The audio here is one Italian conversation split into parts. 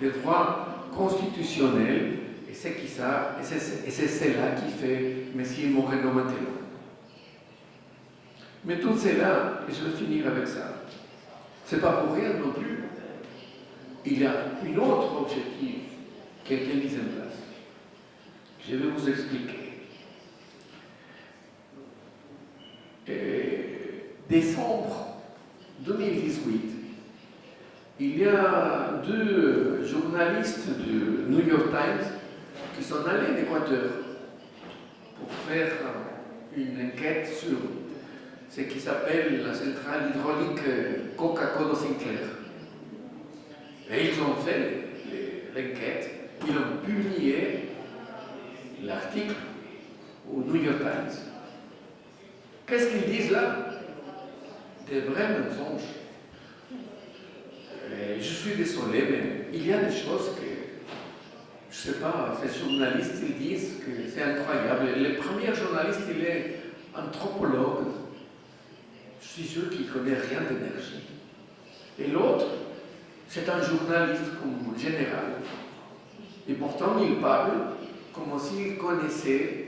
des droits constitutionnels, et c'est cela qui fait M. Moreno maintenant. Mais tout cela, et je vais finir avec ça, c'est pas pour rien non plus. Il y a un autre objectif qui a été mis en place. Je vais vous expliquer. décembre 2018, il y a deux journalistes du New York Times qui sont allés en Équateur pour faire une enquête sur ce qui s'appelle la centrale hydraulique Coca-Cola Sinclair. Et ils ont fait l'enquête, ils ont publié l'article au New York Times. Qu'est-ce qu'ils disent là? Des vrais mensonges. Je suis désolé, mais il y a des choses que, je ne sais pas, ces journalistes ils disent que c'est incroyable. Le premier journaliste, il est anthropologue. Je suis sûr qu'il ne connaît rien d'énergie. Et l'autre, c'est un journaliste comme général. Et pourtant, il parle comme s'il connaissait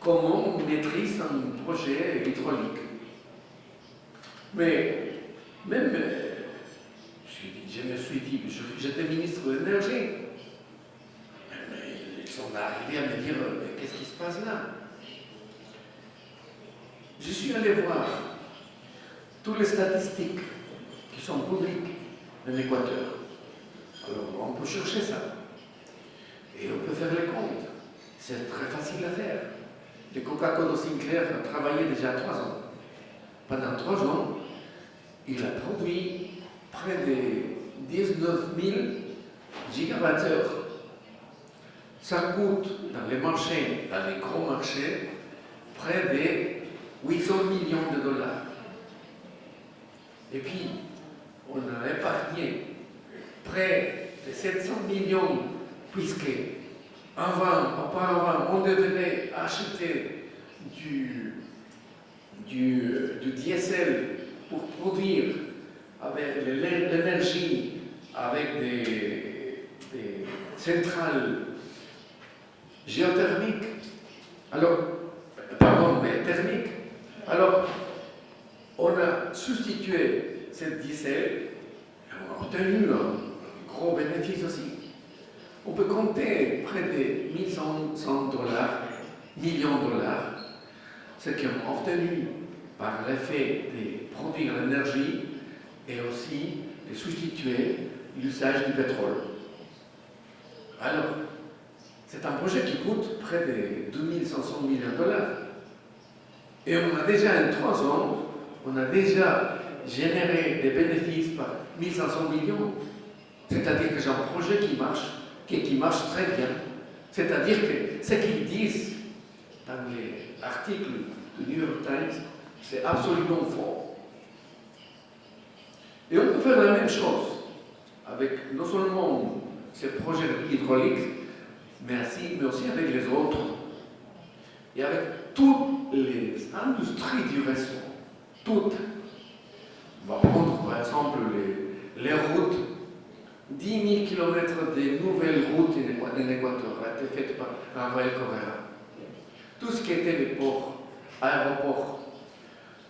comment on maîtrise un projet hydraulique. Mais même, je, me suis dit, j'étais ministre de l'énergie, ils sont arrivés à me dire, qu'est-ce qui se passe là? Je suis allé voir toutes les statistiques qui sont publiques en Équateur. Alors, on peut chercher ça. Et on peut faire les comptes. C'est très facile à faire. Le Coca-Cola Sinclair a travaillé déjà trois ans. Pendant trois ans, il a produit près de 19 000 gigawattheures. Ça coûte dans les marchés, dans les gros marchés, près de 800 millions de dollars. Et puis, on a épargné près de 700 millions puisque avant, auparavant, on devait acheter du, du, diesel pour produire avec l'énergie, avec des, centrales géothermiques, alors, pardon, mais thermiques. Alors, on a substitué ce diesel, on a obtenu un gros bénéfice aussi on peut compter près de 1100 dollars, millions de dollars, ce qui ont obtenu par l'effet de produire l'énergie et aussi de substituer l'usage du pétrole. Alors, c'est un projet qui coûte près de 2500 millions de dollars. Et on a déjà, en trois ans, on a déjà généré des bénéfices par 1500 millions. C'est-à-dire que j'ai un projet qui marche qui marche très bien. C'est-à-dire que ce qu'ils disent dans les articles du New York Times, c'est absolument faux. Et on peut faire la même chose avec non seulement ces projets hydrauliques, mais aussi, avec les autres. Et avec toutes les industries du réseau, toutes. On va prendre par exemple les, les routes 10 000 km de nouvelles routes en Équateur ont été faites par Rafael Correa. Tout ce qui était les ports, aéroports,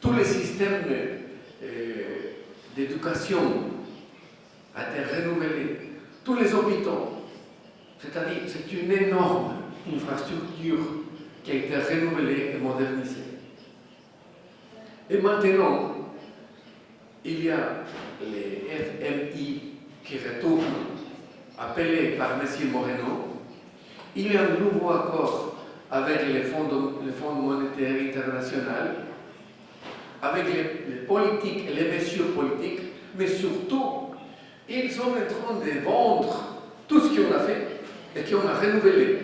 tous les systèmes euh, d'éducation ont été renouvelés, tous les hôpitaux. C'est-à-dire, c'est une énorme infrastructure qui a été renouvelée et modernisée. Et maintenant, il y a les FMI qui retourne, appelé par M. Moreno, il y a un nouveau accord avec le Fonds, monétaire international, avec les, politiques et les mesures politiques, mais surtout, ils sont en train de vendre tout ce qu'on a fait et qu'on a renouvelé.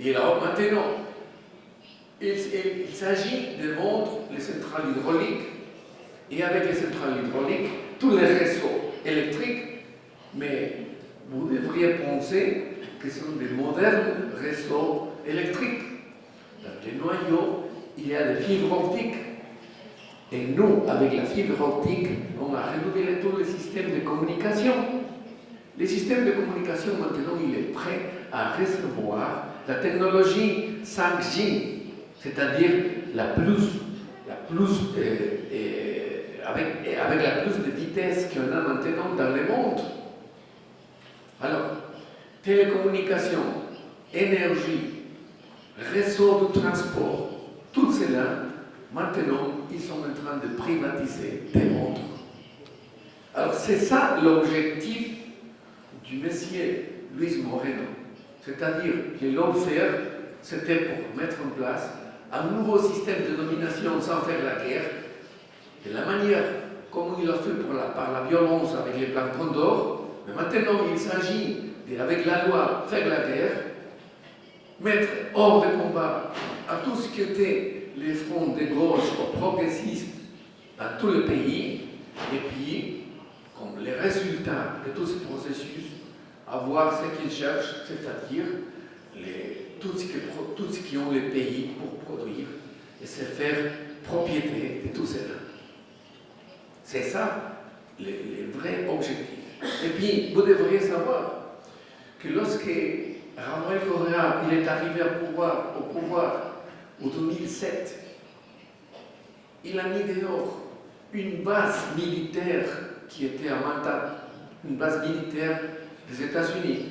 Et alors maintenant, il, il s'agit de vendre les centrales hydrauliques et avec les centrales hydrauliques, tous les réseaux électriques, mais vous devriez penser que ce sont des modernes réseaux électriques. Dans les noyaux, il y a des fibres optiques. Et nous, avec la fibre optique, on a renouvelé tous les systèmes de communication. Le système de communication maintenant, il est prêt à recevoir la technologie 5G, c'est-à-dire la plus, la plus euh, euh, avec la plus de vitesse qu'on a maintenant dans le monde. Alors, télécommunication, énergie, réseau de transport, tout cela, maintenant, ils sont en train de privatiser des mondes. Alors, c'est ça l'objectif du monsieur Luis Moreno. C'est-à-dire que faire, c'était pour mettre en place un nouveau système de domination sans faire la guerre, de la manière comme il a fait par la violence avec les plans Condor, mais maintenant il s'agit, avec la loi, faire la guerre, mettre hors de combat à tout ce qui était les fronts de gauche ou progressistes dans tout le pays, et puis, comme les résultats de tout ce processus, avoir ce qu'ils cherchent, c'est-à-dire tout, ce tout ce qui ont les pays pour produire et se faire propriété de tout cela. C'est ça les, vrais objectifs. Et puis, vous devriez savoir que lorsque Rafael Correa il est arrivé au pouvoir en 2007, il a mis dehors une base militaire qui était à Manta, une base militaire des États-Unis.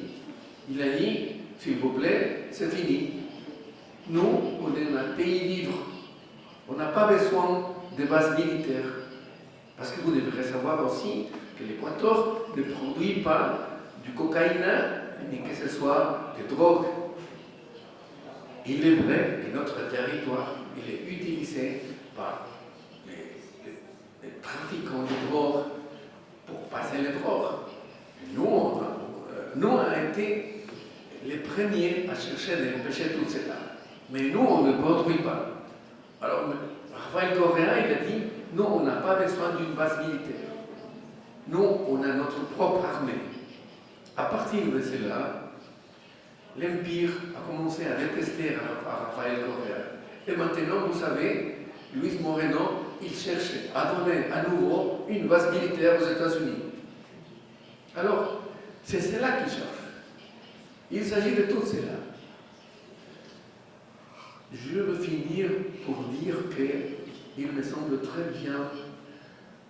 Il a dit, s'il vous plaît, c'est fini. Nous, on est un pays libre. On n'a pas besoin de bases militaires. Parce que vous devrez savoir aussi que l'Équateur ne produit pas du cocaïne ni que ce soit des drogues. Il est vrai que notre territoire est utilisé par les, trafiquants de drogue pour passer les drogues. Nous, on a, nous, on a été les premiers à chercher d'empêcher tout cela. Mais nous, on ne produit pas. Alors, Raphaël Correa, il a dit, nous, on n'a pas besoin d'une base militaire. Nous, on a notre propre armée. À partir de cela, l'Empire a commencé à détester Raphaël Correa. Et maintenant, vous savez, Luis Moreno, il cherche à donner à nouveau une base militaire aux États-Unis. Alors, c'est cela qu'il cherche. Il s'agit de tout cela. Je veux finir pour dire qu'il me semble très bien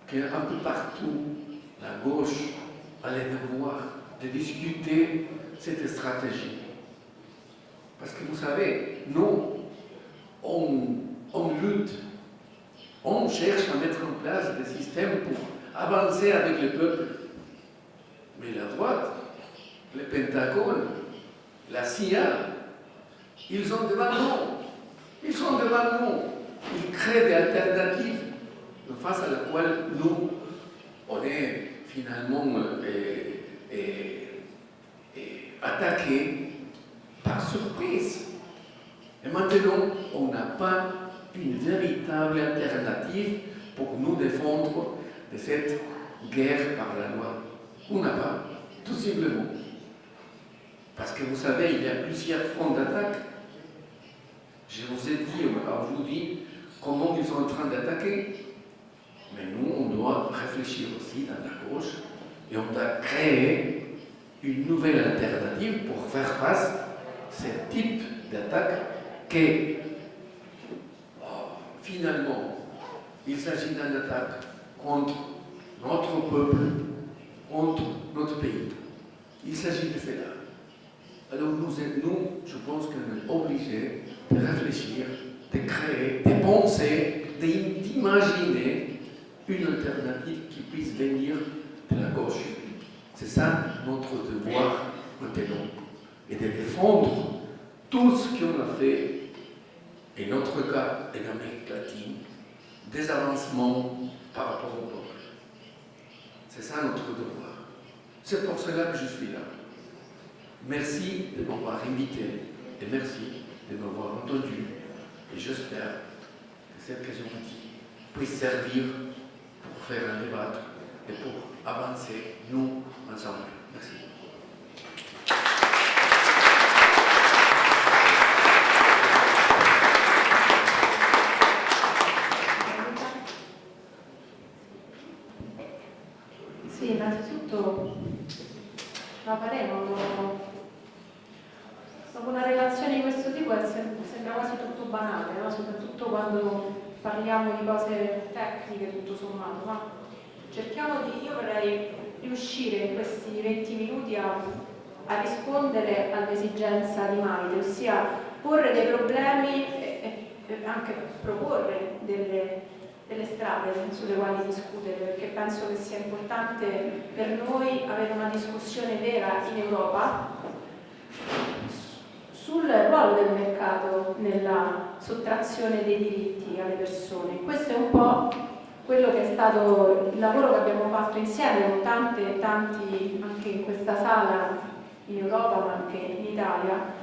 qu'un peu partout, la gauche a les devoirs de discuter cette stratégie. Parce que vous savez, nous, on, lutte, on cherche à mettre en place des systèmes pour avancer avec le peuple. Mais la droite, le Pentagone, la CIA, ils ont devant nous. Ils sont devant nous. Ils créent des alternatives face à laquelle nous, on est finalement euh, attaqués par surprise. Et maintenant, on n'a pas une véritable alternative pour nous défendre de cette guerre par la loi. On n'a pas, tout simplement. Parce que vous savez, il y a plusieurs fronts d'attaque. Je vous ai dit aujourd'hui comment ils sont en train d'attaquer. Mais nous, on doit réfléchir aussi dans la gauche et on doit créer une nouvelle alternative pour faire face ce type d'attaque que oh, finalement, il s'agit d'une attaque contre notre peuple, contre notre pays. Il s'agit de cela. Alors nous, nous je pense qu'on est obligés de réfléchir, de créer, de penser, d'imaginer une alternative qui puisse venir de la gauche. C'est ça notre devoir maintenant, et de défendre tout ce qu'on a fait, et notre cas en Amérique latine, des avancements par rapport au peuple. C'est ça notre devoir. C'est pour cela que je suis là. Merci de m'avoir invité et merci de m'avoir entendu. Et j'espère que cette question puisse servir pour faire un débat et pour avancer, nous, ensemble. Merci. La faremo. Dopo una relazione di questo tipo sembra quasi tutto banale, no? soprattutto quando parliamo di cose tecniche tutto sommato, ma cerchiamo di, io vorrei riuscire in questi 20 minuti a, a rispondere all'esigenza di Maite, ossia porre dei problemi e, e anche proporre delle, delle strade sulle quali discutere, perché penso che sia importante per noi avere una discussione vera in Europa sul ruolo del mercato nella sottrazione dei diritti alle persone. Questo è un po' quello che è stato il lavoro che abbiamo fatto insieme con tante e tanti anche in questa sala in Europa ma anche in Italia,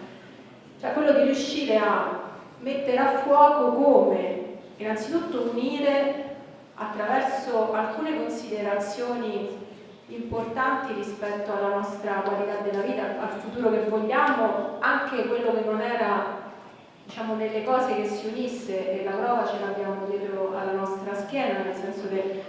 cioè quello di riuscire a mettere a fuoco come innanzitutto unire attraverso alcune considerazioni importanti rispetto alla nostra qualità della vita, al futuro che vogliamo, anche quello che non era diciamo, nelle cose che si unisse e la prova ce l'abbiamo dietro alla nostra schiena, nel senso che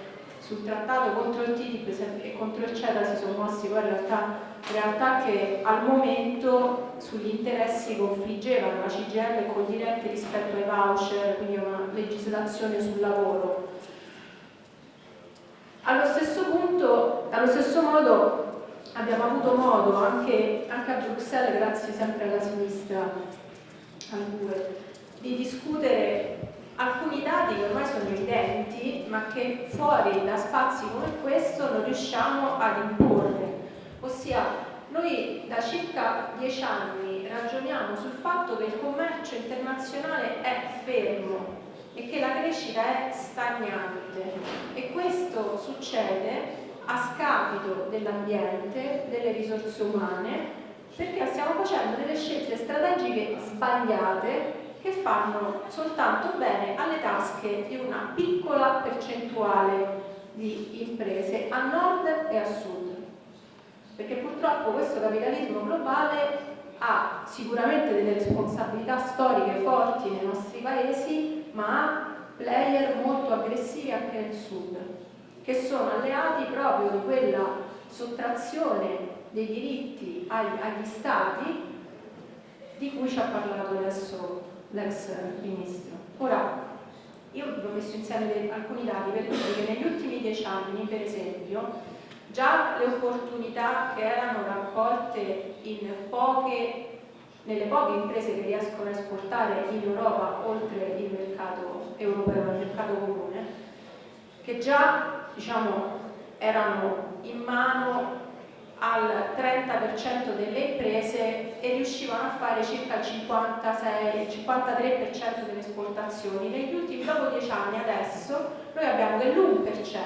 sul trattato contro il TTIP e contro il CETA si sono mossi poi in realtà, realtà che al momento sugli interessi confliggevano la CGL e con diretti rispetto ai voucher, quindi una legislazione sul lavoro. Allo stesso punto, allo stesso modo abbiamo avuto modo anche, anche a Bruxelles, grazie sempre alla sinistra, al di discutere alcuni dati che ormai sono evidenti ma che fuori da spazi come questo non riusciamo ad imporre. Ossia, noi da circa dieci anni ragioniamo sul fatto che il commercio internazionale è fermo e che la crescita è stagnante e questo succede a scapito dell'ambiente, delle risorse umane, perché stiamo facendo delle scelte strategiche sbagliate che fanno soltanto bene alle tasche di una piccola percentuale di imprese a nord e a sud. Perché purtroppo questo capitalismo globale ha sicuramente delle responsabilità storiche forti nei nostri paesi, ma ha player molto aggressivi anche nel sud, che sono alleati proprio di quella sottrazione dei diritti agli, agli stati di cui ci ha parlato adesso l'ex ministro. Ora, io vi ho messo insieme alcuni dati per dire che negli ultimi dieci anni, per esempio, già le opportunità che erano raccolte poche nelle poche imprese che riescono a esportare in Europa oltre il mercato europeo, il mercato comune, che già diciamo, erano in mano al 30% delle imprese e riuscivano a fare circa il 56, 53% delle esportazioni. Negli ultimi, dopo dieci anni adesso, noi abbiamo che l'1%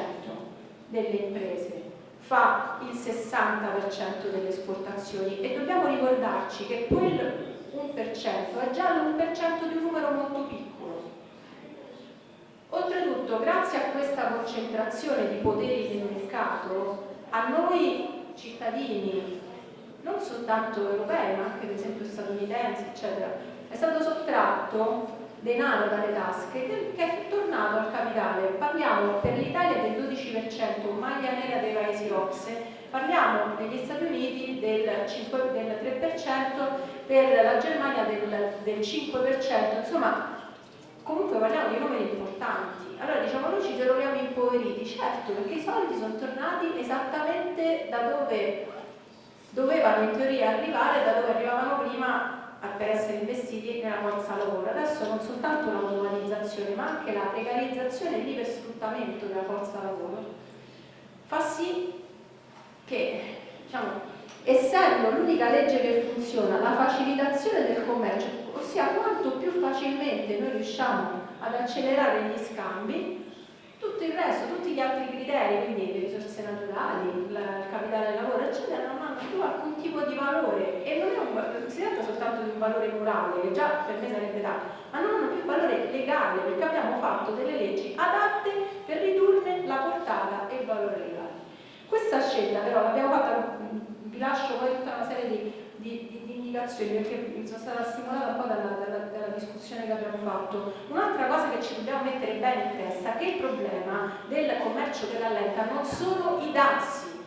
delle imprese fa il 60% delle esportazioni e dobbiamo ricordarci che quel 1% è già l'1% di un numero molto piccolo. Oltretutto, grazie a questa concentrazione di poteri del mercato, a noi cittadini, non soltanto europei, ma anche per esempio statunitensi, eccetera, è stato sottratto denaro dalle tasche che è tornato al capitale. Parliamo per l'Italia del 12%, maglia nera dei paesi OXE, parliamo negli Stati Uniti del, 5, del 3%, per la Germania del, del 5%, insomma comunque parliamo di numeri importanti. Allora diciamo noi ci troviamo impoveriti, certo perché i soldi sono tornati esattamente da dove dovevano in teoria arrivare, da dove arrivavano prima per essere investiti nella forza lavoro. Adesso non soltanto l'automatizzazione ma anche la precarizzazione e l'ipersfruttamento della forza lavoro fa sì che, diciamo, essendo l'unica legge che funziona la facilitazione del commercio, ossia quanto più facilmente noi riusciamo ad accelerare gli scambi, tutto il resto, tutti gli altri criteri, quindi le risorse naturali, il capitale del lavoro, eccetera, non hanno più alcun tipo di valore e non, un, non si tratta soltanto di un valore morale, che già per me sarebbe tanto, ma non hanno più valore legale, perché abbiamo fatto delle leggi adatte per ridurne la portata e il valore legale. Questa scelta però l'abbiamo fatta, vi lascio poi tutta una serie di indicazioni perché sono stata stimolata un po' dalla, dalla, dalla discussione che abbiamo fatto. Un'altra cosa che ci dobbiamo mettere bene in testa è che il problema del commercio che rallenta non sono i dazi,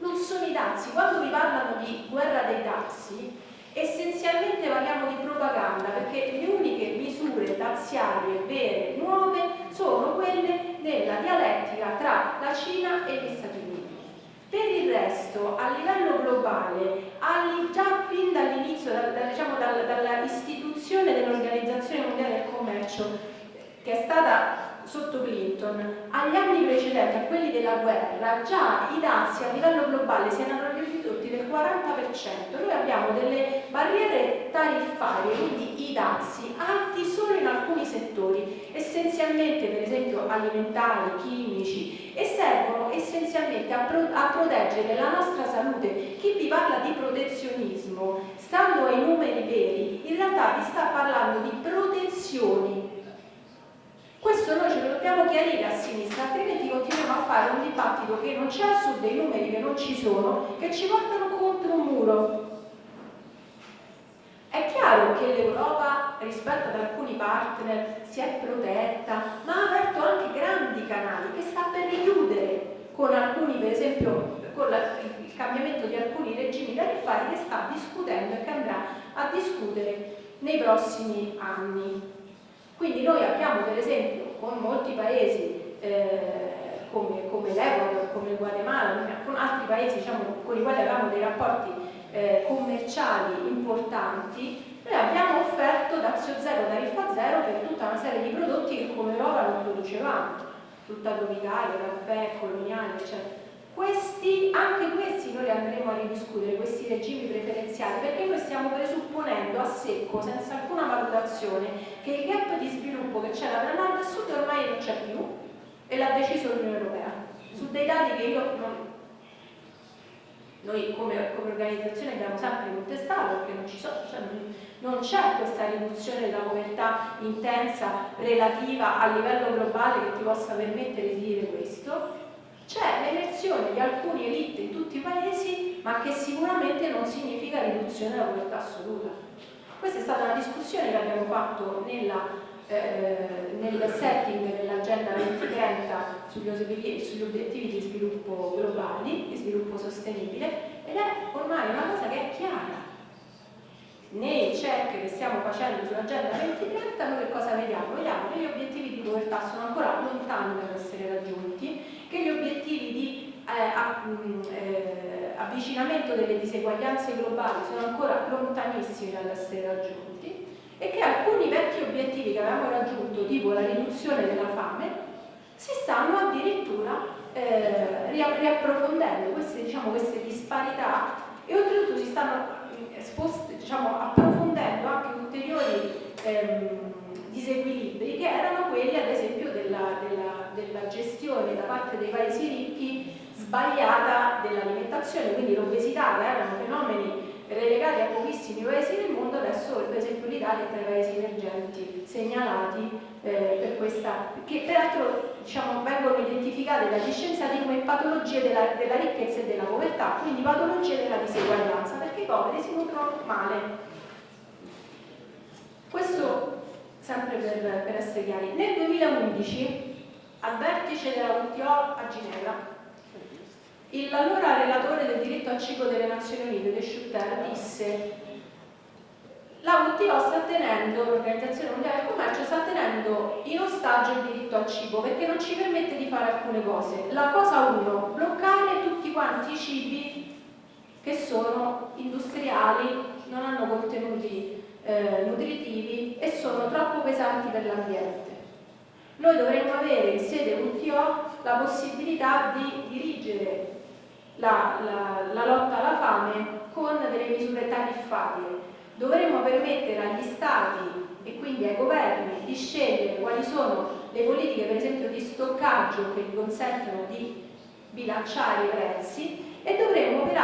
non sono i dazi. Quando vi parlano di dei dazi essenzialmente parliamo di propaganda perché le uniche misure daziarie vere, nuove, sono quelle della dialettica tra la Cina e gli Stati Uniti. Per il resto, a livello globale, già fin dall'inizio, da, diciamo, dalla istituzione dell'Organizzazione Mondiale del Commercio, che è stata sotto Clinton, agli anni precedenti, a quelli della guerra, già i dazi a livello globale si erano ridotti del 40%. Noi abbiamo delle barriere tariffarie, quindi i dazi, alti solo in alcuni settori, essenzialmente per esempio alimentari, chimici, e servono essenzialmente a, pro a proteggere la nostra salute. Chi vi parla di protezionismo, stando ai numeri veri, in realtà vi sta parlando di protezioni questo noi ce lo dobbiamo chiarire a sinistra, altrimenti continuiamo a fare un dibattito che non c'è sud, dei numeri che non ci sono, che ci portano contro un muro. Chiaro che l'Europa rispetto ad alcuni partner si è protetta, ma ha aperto anche grandi canali che sta per richiudere con alcuni, per esempio, con la, il cambiamento di alcuni regimi tariffari che sta discutendo e che andrà a discutere nei prossimi anni. Quindi noi abbiamo per esempio con molti paesi eh, come, come l'Ecuador, come il Guatemala, con altri paesi diciamo, con i quali abbiamo dei rapporti eh, commerciali importanti, noi abbiamo offerto dazio zero, tariffa zero per tutta una serie di prodotti che come Europa non producevamo, frutta tropicale, caffè, coloniale, eccetera. Questi, anche questi noi andremo a ridiscutere, questi regimi preferenziali, perché noi stiamo presupponendo a secco, senza alcuna valutazione, che il gap di sviluppo che c'era tra nord e sud ormai non c'è più e l'ha deciso l'Unione Europea, su dei dati che io non, noi come, come, organizzazione abbiamo sempre contestato perché non, so, cioè non c'è questa riduzione della povertà intensa relativa a livello globale che ti possa permettere di dire questo c'è l'elezione di alcune elite in tutti i paesi, ma che sicuramente non significa riduzione della povertà assoluta. Questa è stata una discussione che abbiamo fatto nella, eh, nel setting dell'Agenda 2030 sugli, sugli obiettivi di sviluppo globali, di sviluppo sostenibile, ed è ormai una cosa che è chiara nei check che stiamo facendo sull'agenda 2030 noi che cosa vediamo? Vediamo che gli obiettivi di povertà sono ancora lontani dall'essere raggiunti, che gli obiettivi di eh, eh, avvicinamento delle diseguaglianze globali sono ancora lontanissimi dall'essere raggiunti e che alcuni vecchi obiettivi che avevamo raggiunto, tipo la riduzione della fame, si stanno addirittura eh, riapprofondendo queste, diciamo, queste disparità e oltretutto si stanno spost, diciamo, approfondendo anche ulteriori ehm, disequilibri che erano quelli ad esempio della, della, della gestione da parte dei paesi ricchi sbagliata dell'alimentazione, quindi l'obesità che erano fenomeni relegati a pochissimi paesi del mondo, adesso per esempio l'Italia è tra i paesi emergenti segnalati eh, per questa, che peraltro diciamo, vengono identificate dagli scienziati come patologie della, della, ricchezza e della povertà, quindi patologie della diseguaglianza, poveri si nutrono male. Questo sempre per, per essere chiari. Nel 2011 al vertice della WTO a Ginevra L'allora relatore del diritto al cibo delle Nazioni Unite, De Schutter, disse la WTO sta tenendo, l'Organizzazione Mondiale del Commercio sta tenendo in ostaggio il diritto al cibo perché non ci permette di fare alcune cose. La cosa uno, bloccare tutti quanti i cibi che sono industriali, non hanno contenuti eh, nutritivi e sono troppo pesanti per l'ambiente. Noi dovremmo avere in sede WTO la possibilità di dirigere la, la, la lotta alla fame con delle misure tariffarie. Dovremmo permettere agli Stati e quindi ai governi di scegliere quali sono le politiche per esempio di stoccaggio che gli consentono di bilanciare i prezzi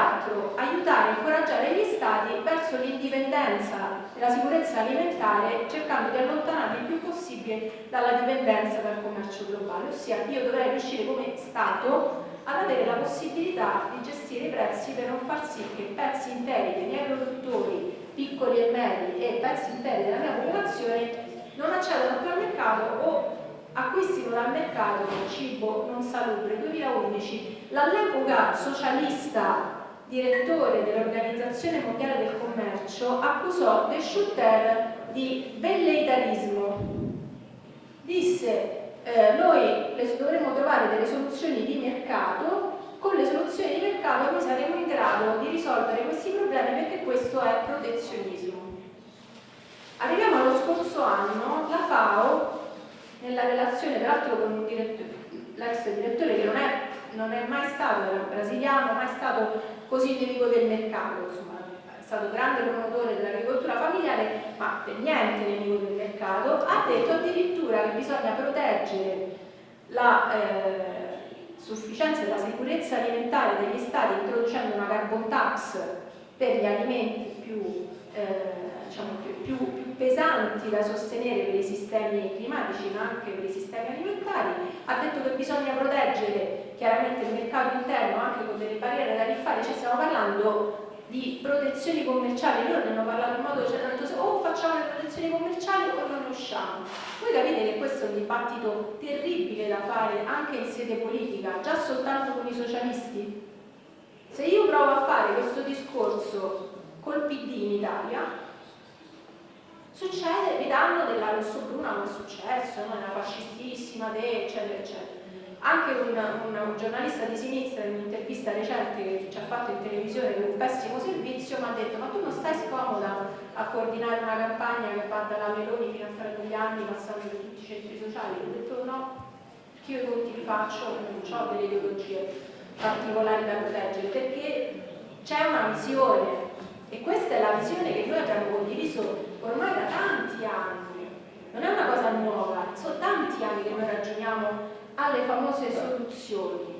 peraltro aiutare e incoraggiare gli Stati verso l'indipendenza e la sicurezza alimentare cercando di allontanarli il più possibile dalla dipendenza dal commercio globale, ossia io dovrei riuscire come Stato ad avere la possibilità di gestire i prezzi per non far sì che pezzi interi dei miei produttori, piccoli e medi e pezzi interi della mia popolazione non accedano più al mercato o acquistino dal mercato cibo non salubre. 2011 l'all'epoca socialista direttore dell'Organizzazione Mondiale del Commercio, accusò De Schutter di velleitarismo. Disse eh, noi dovremmo trovare delle soluzioni di mercato, con le soluzioni di mercato noi saremo in grado di risolvere questi problemi perché questo è protezionismo. Arriviamo allo scorso anno, la FAO, nella relazione peraltro con l'ex direttore che non è, non è mai stato brasiliano, mai stato così nemico del mercato, insomma, è stato grande promotore dell'agricoltura familiare, ma per niente nemico del mercato, ha detto addirittura che bisogna proteggere la eh, sufficienza e la sicurezza alimentare degli stati introducendo una carbon tax per gli alimenti più eh, diciamo, più, più, più, pesanti da sostenere per i sistemi climatici ma anche per i sistemi alimentari, ha detto che bisogna proteggere chiaramente il mercato interno anche con delle barriere tariffarie, ci stiamo parlando di protezioni commerciali, loro ne hanno parlato in modo, cioè detto o facciamo le protezioni commerciali o non usciamo. Voi capite che questo è un dibattito terribile da fare anche in sede politica, già soltanto con i socialisti. Se io provo a fare questo discorso col PD in Italia, succede, vi danno della rosso-bruna come è successo, no? una fascistissima, eccetera, eccetera. Anche un, un, un, giornalista di sinistra in un'intervista recente che ci ha fatto in televisione per un pessimo servizio mi ha detto ma tu non stai scomoda a coordinare una campagna che va dalla Meloni fino a due anni passando per tutti i centri sociali? Ho detto no, che io i conti li faccio, non ho delle ideologie particolari da proteggere perché c'è una visione e questa è la visione che noi abbiamo condiviso ormai da tanti anni, non è una cosa nuova, sono tanti anni che noi ragioniamo alle famose soluzioni.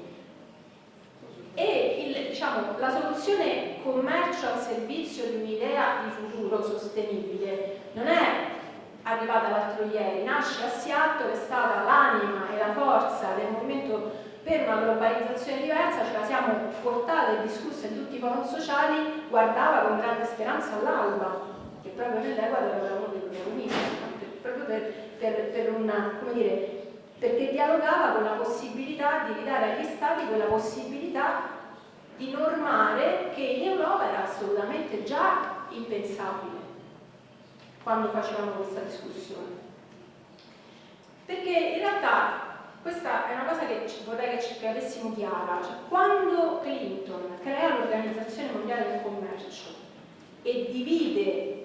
E il, diciamo, la soluzione commercio al servizio di un'idea di futuro sostenibile non è arrivata l'altro ieri, nasce a Seattle, è stata l'anima e la forza del movimento per una globalizzazione diversa, ce la siamo portata e discussa in tutti i forum sociali, guardava con grande speranza all'alba, che proprio nell'Equador era uno dei protagonisti, proprio per, per, per una, come dire, perché dialogava con la possibilità di ridare agli Stati quella possibilità di normare che in Europa era assolutamente già impensabile quando facevamo questa discussione. Perché in realtà questa è una cosa che vorrei che, ci, avessimo chiara. Cioè, quando Clinton crea l'Organizzazione Mondiale del Commercio e divide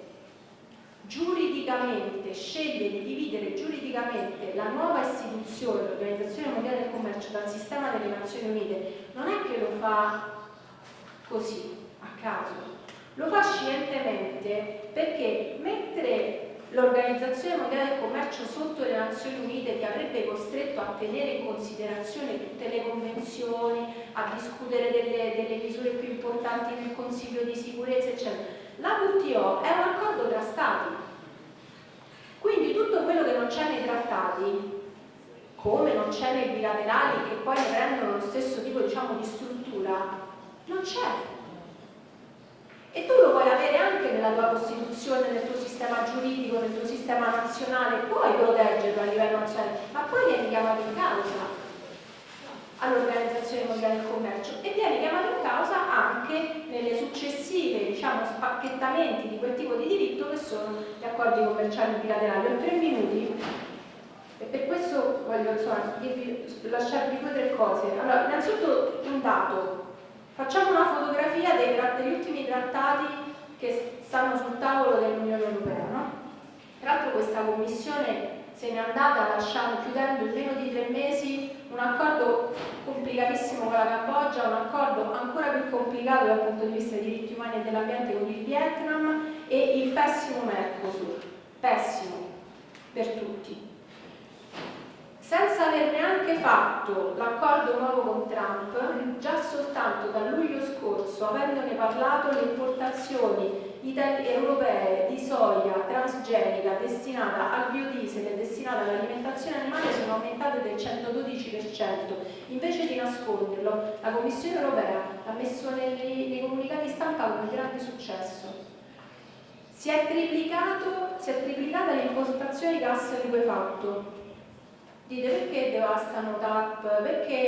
giuridicamente, sceglie di dividere giuridicamente la nuova istituzione, l'Organizzazione Mondiale del Commercio, dal sistema delle Nazioni Unite, non è che lo fa così, a caso, lo fa scientemente perché mentre l'Organizzazione Mondiale del Commercio sotto le Nazioni Unite ti avrebbe costretto a tenere in considerazione tutte le convenzioni, a discutere delle, delle misure più importanti nel Consiglio di sicurezza, eccetera. La WTO è un accordo tra Stati, quindi tutto quello che non c'è nei trattati, come non c'è nei bilaterali che poi ne prendono lo stesso tipo diciamo, di struttura, non c'è. E tu lo puoi avere anche nella tua Costituzione, nel tuo sistema giuridico, nel tuo sistema nazionale, puoi proteggerlo a livello nazionale, ma poi vieni chiamato in causa all'Organizzazione Mondiale del Commercio e vieni chiamato in causa anche nelle successive diciamo, spacchettamenti di quel tipo di diritto che sono gli accordi commerciali bilaterali. Ho tre minuti e per questo voglio insomma, lasciarvi due o tre cose. Allora, innanzitutto un dato, Facciamo una fotografia dei, degli ultimi trattati che stanno sul tavolo dell'Unione Europea. No? Tra l'altro questa commissione se n'è andata lasciando, chiudendo in meno di tre mesi con la Cambogia, un accordo ancora più complicato dal punto di vista dei diritti umani e dell'ambiente con il Vietnam e il pessimo Mercosur, pessimo per tutti. Senza aver neanche fatto l'accordo nuovo con Trump, già soltanto da luglio scorso, avendone parlato, le importazioni europee di soia transgenica destinata al biodiesel e destinata all'alimentazione animale sono aumentate del 112%. Invece di nasconderlo, la Commissione europea ha messo nei, nei comunicati stampa con grande successo. Si è, si è triplicata l'importazione di gas liquefatto, Dite perché devastano TAP? Perché